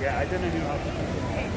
Yeah, I didn't know how to.